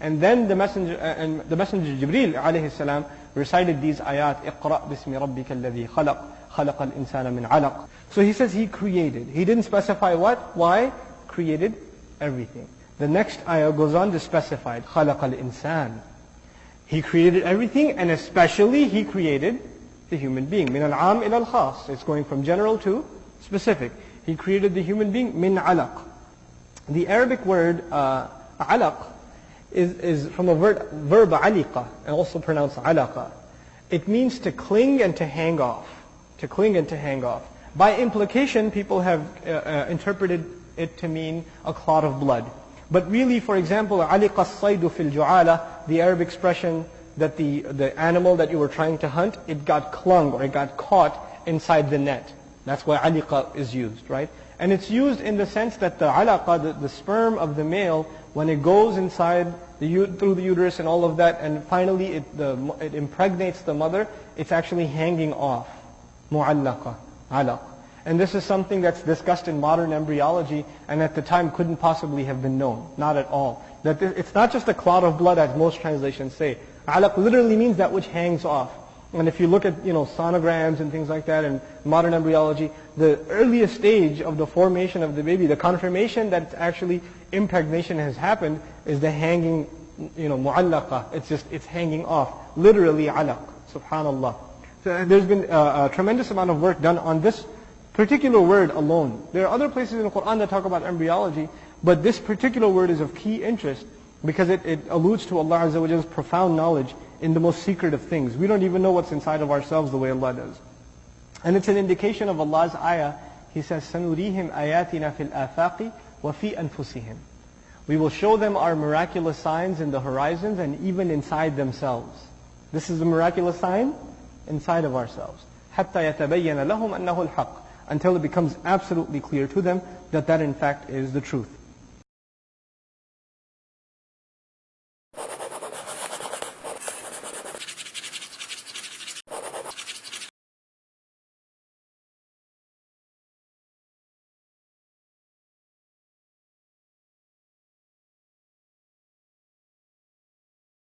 And then the messenger, uh, and the messenger Jibril alayhi salam recited these ayat, اقرأ بسم ربك الذي خلق خلق الإنسان من علق. So he says he created. He didn't specify what, why, created everything. The next ayah goes on to specify, خلق الإنسان. He created everything and especially he created the human being. من العام إلى الخاص. It's going from general to specific. He created the human being min alaq. The Arabic word uh, alaq is, is from a verb, verb aliqa, and also pronounced alaqa. It means to cling and to hang off. To cling and to hang off. By implication, people have uh, uh, interpreted it to mean a clot of blood. But really, for example, aliqa saydu fil ju'ala, the Arab expression that the, the animal that you were trying to hunt, it got clung or it got caught inside the net. That's why aliqa is used, right? And it's used in the sense that the alaqa, the, the sperm of the male, when it goes inside the, through the uterus and all of that, and finally it, the, it impregnates the mother, it's actually hanging off. Mu'allaqa, alaq. And this is something that's discussed in modern embryology and at the time couldn't possibly have been known. Not at all. That it's not just a clot of blood as most translations say. Alaq literally means that which hangs off. And if you look at you know sonograms and things like that and modern embryology, the earliest stage of the formation of the baby, the confirmation that actually impregnation has happened, is the hanging, you know, mu'allaqa. It's just it's hanging off, literally alaq. Subhanallah. So there's been a, a tremendous amount of work done on this particular word alone. There are other places in the Quran that talk about embryology, but this particular word is of key interest because it, it alludes to Allah Azza wa profound knowledge in the most secret of things. We don't even know what's inside of ourselves the way Allah does. And it's an indication of Allah's ayah. He says, سَنُرِيهِمْ آيَاتِنَا فِي الْآفَاقِ وَفِي أَنفُسِهِمْ We will show them our miraculous signs in the horizons and even inside themselves. This is the miraculous sign inside of ourselves. حَتَّى يَتَبَيَّنَ لَهُمْ أَنَّهُ الْحَقِّ Until it becomes absolutely clear to them that that in fact is the truth.